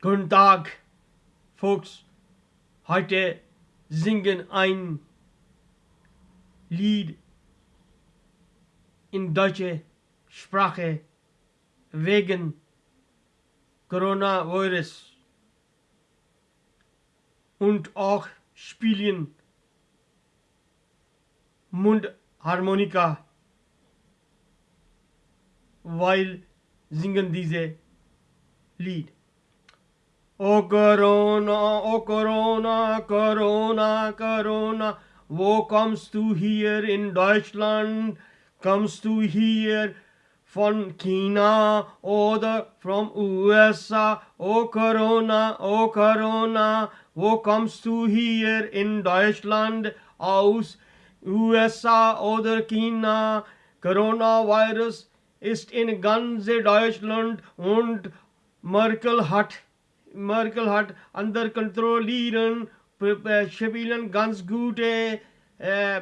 Guten Tag, Folks. Heute singen ein Lied in deutscher Sprache wegen Coronavirus und auch spielen Mundharmonika, weil singen diese Lied. O Corona, O Corona, Corona, Corona, wo kommst du hier in Deutschland? Kommst du hier von China oder vom USA? O Corona, O Corona, wo kommst du hier in Deutschland aus USA oder China? Coronavirus ist in ganz Deutschland und Merkel hat Merkel hat under kontrollieren, spielen ganz gute äh,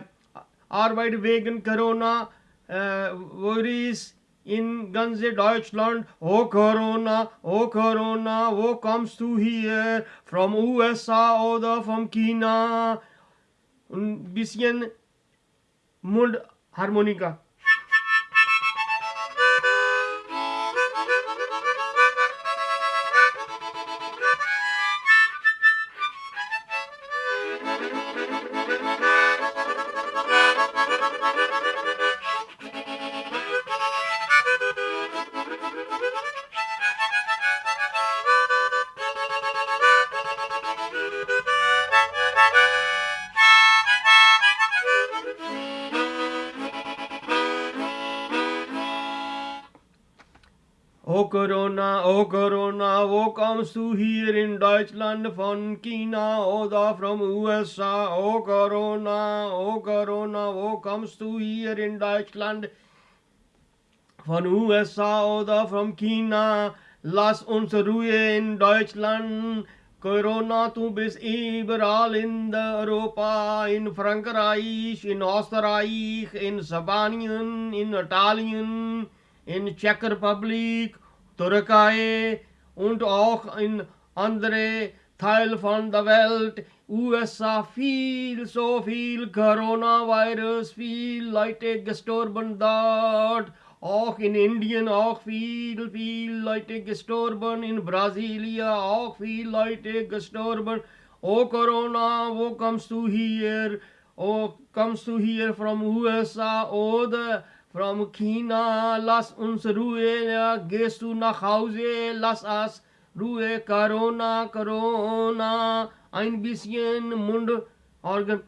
Arbeit wegen Corona, äh, Virus in ganz Deutschland. Oh Corona, oh Corona, wo kommst du hier? Vom USA oder vom China? Ein bisschen Mundharmonika. O Corona, O Corona, wo kommst du hier in Deutschland von China oder vom USA? O Corona, O Corona, wo kommst du hier in Deutschland von USA oder vom China? Lass uns Ruhe in Deutschland. Corona, du bist überall in Europa, in Frankreich, in Österreich, in Spanien, in Italien in Czech Republik, Türkei und auch in andere Teile von der Welt, USA, viel, so viel Coronavirus, viel Leute gestorben dort, auch in Indien auch viel, viel Leute gestorben, in Brasilien auch viel Leute gestorben. Oh Corona, wo kommst du hier? Oh, kommst du hier vom USA oder From China, lass uns Ruhe, gehst du nach Hause, lass us Ruhe, Corona, Corona, ein bisschen Mundorgan.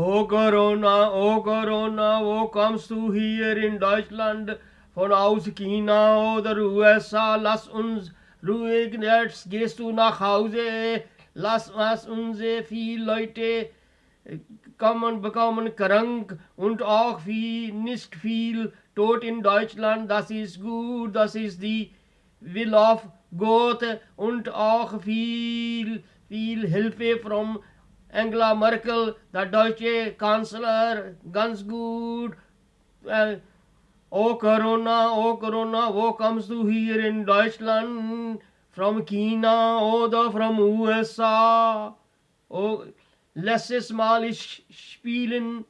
O Corona, O Corona, wo kommst du hier in Deutschland von aus China oder USA? Lass uns ruhig, jetzt gehst du nach Hause. Lass was unsere viele Leute kommen, bekommen krank und auch viel, nicht viel tot in Deutschland. Das ist gut, das ist die Will of Gott und auch viel, viel Hilfe vom Angela Merkel, der deutsche Kanzler, ganz gut. Äh, oh Corona, oh Corona, wo kommst du hier in Deutschland? From China oder from USA? Oh, letztes Mal ich spielen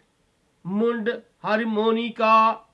Mundharmonika